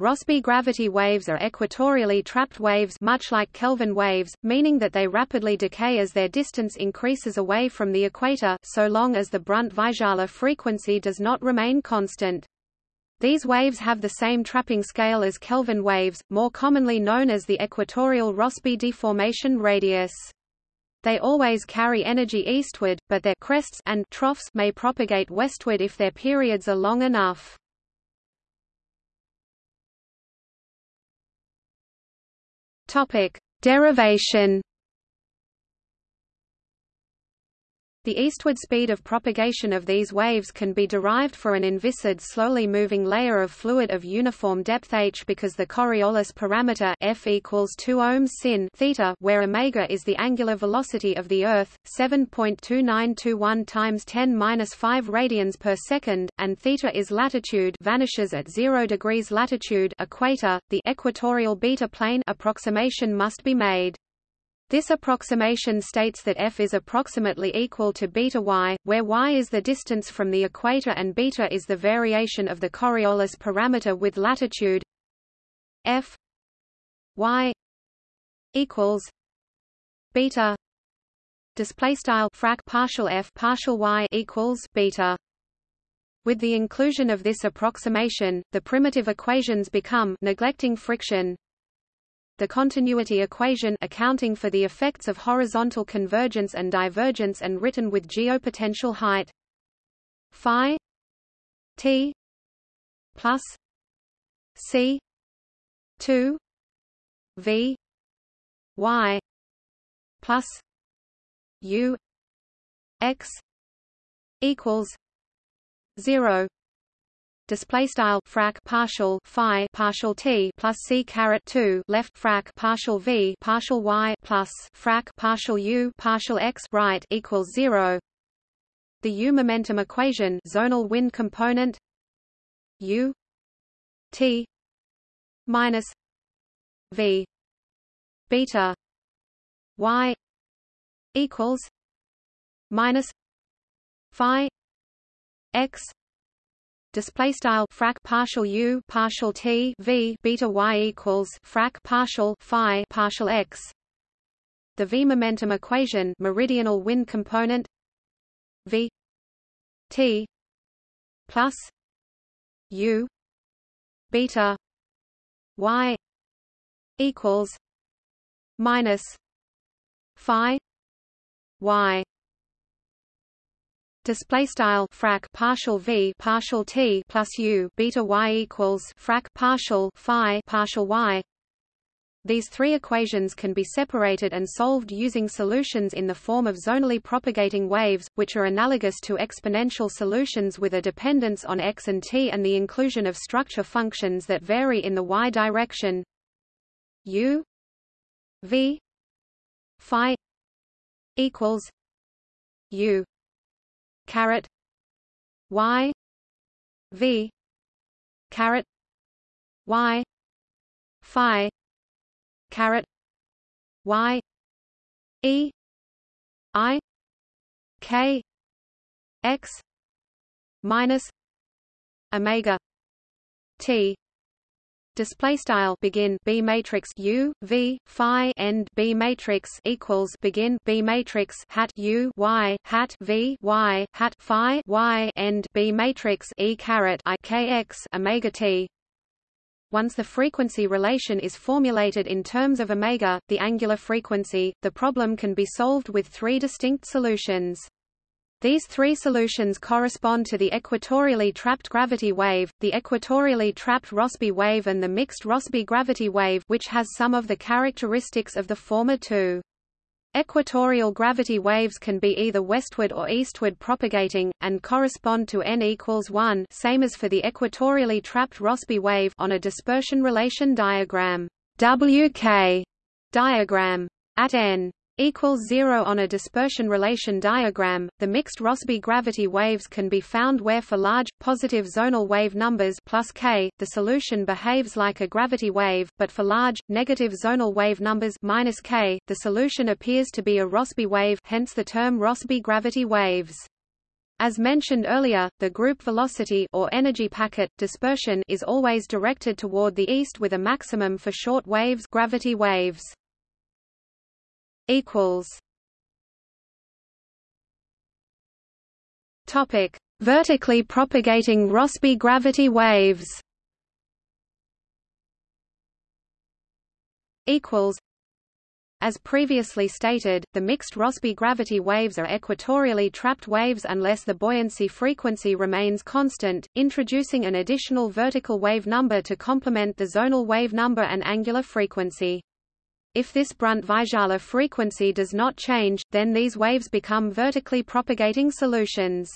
Rossby gravity waves are equatorially trapped waves much like Kelvin waves, meaning that they rapidly decay as their distance increases away from the equator, so long as the Brunt-Väisälä frequency does not remain constant. These waves have the same trapping scale as Kelvin waves, more commonly known as the equatorial Rossby deformation radius. They always carry energy eastward, but their crests and troughs may propagate westward if their periods are long enough. Topic: Derivation The eastward speed of propagation of these waves can be derived for an inviscid slowly moving layer of fluid of uniform depth h because the Coriolis parameter f equals 2 ohms sin theta where omega is the angular velocity of the Earth, 7.2921 times 10^-5 radians per second, and theta is latitude vanishes at 0 degrees latitude equator, the equatorial beta plane approximation must be made. This approximation states that f is approximately equal to beta y, where y is the distance from the equator and beta is the variation of the Coriolis parameter with latitude f y equals beta display style frac partial f partial y equals beta. With the inclusion of this approximation the primitive equations become neglecting friction the continuity equation accounting for the effects of horizontal convergence and divergence and written with geopotential height. Phi t plus c 2 v y plus u x equals 0 display style frac partial phi partial t plus c caret 2 left frac partial v partial y plus frac partial u partial x right equals 0 the u momentum equation zonal wind component u t minus v beta y equals minus phi x display style frac partial u partial t v beta y equals frac partial phi partial x. The v momentum equation meridional wind component. V t plus u beta y equals minus phi y display style frac partial v partial t plus u beta y equals frac partial phi partial y. These three equations can be separated and solved using solutions in the form of zonally propagating waves, which are analogous to exponential solutions with a dependence on x and t and the inclusion of structure functions that vary in the y direction. U v phi equals u caret y v caret y phi caret y e i k x minus omega t display style begin B matrix U V Phi end B matrix equals begin B matrix hat U Y hat V Y hat Phi Y end B matrix E caret I K X omega T once the frequency relation is formulated in terms of omega, the angular frequency, the problem can be solved with three distinct solutions. These three solutions correspond to the equatorially trapped gravity wave, the equatorially trapped Rossby wave and the mixed Rossby gravity wave which has some of the characteristics of the former two. Equatorial gravity waves can be either westward or eastward propagating, and correspond to n equals 1 same as for the equatorially trapped Rossby wave on a dispersion relation diagram WK diagram. At n equals zero on a dispersion relation diagram. The mixed Rossby gravity waves can be found where for large, positive zonal wave numbers plus k, the solution behaves like a gravity wave, but for large, negative zonal wave numbers minus k, the solution appears to be a Rossby wave hence the term Rossby gravity waves. As mentioned earlier, the group velocity or energy packet dispersion is always directed toward the east with a maximum for short waves, gravity waves. Equals Topic: Vertically propagating Rossby gravity waves. Equals as previously stated, the mixed Rossby gravity waves are equatorially trapped waves unless the buoyancy frequency remains constant, introducing an additional vertical wave number to complement the zonal wave number and angular frequency. If this Brunt-Väisälä frequency does not change, then these waves become vertically propagating solutions.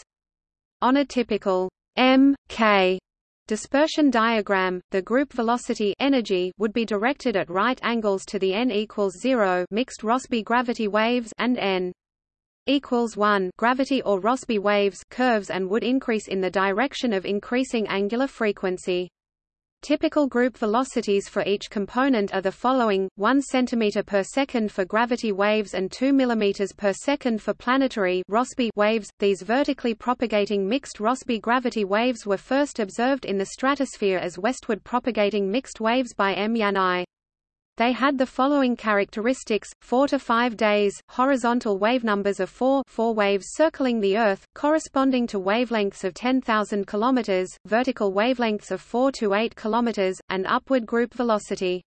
On a typical m, k dispersion diagram, the group velocity energy would be directed at right angles to the n equals 0 mixed Rossby gravity waves and n equals 1 gravity or Rossby waves curves and would increase in the direction of increasing angular frequency. Typical group velocities for each component are the following: 1 cm per second for gravity waves and 2 mm per second for planetary Rossby waves. These vertically propagating mixed Rossby gravity waves were first observed in the stratosphere as westward propagating mixed waves by M. Yanai. They had the following characteristics, 4 to 5 days, horizontal wavenumbers of 4, 4 waves circling the Earth, corresponding to wavelengths of 10,000 km, vertical wavelengths of 4 to 8 km, and upward group velocity.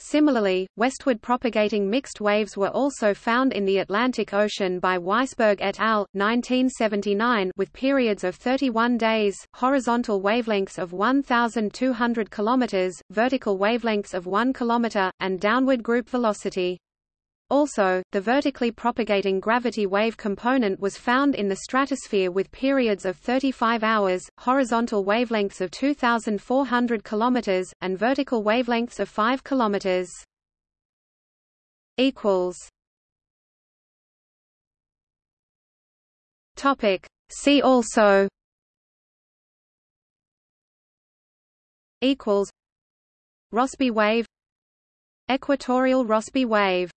Similarly, westward propagating mixed waves were also found in the Atlantic Ocean by Weisberg et al. 1979 with periods of 31 days, horizontal wavelengths of 1,200 km, vertical wavelengths of 1 km, and downward group velocity. Also, the vertically propagating gravity wave component was found in the stratosphere with periods of 35 hours, horizontal wavelengths of 2,400 km, and vertical wavelengths of 5 km. Topic. See also. Equals. Rossby wave. Equatorial Rossby wave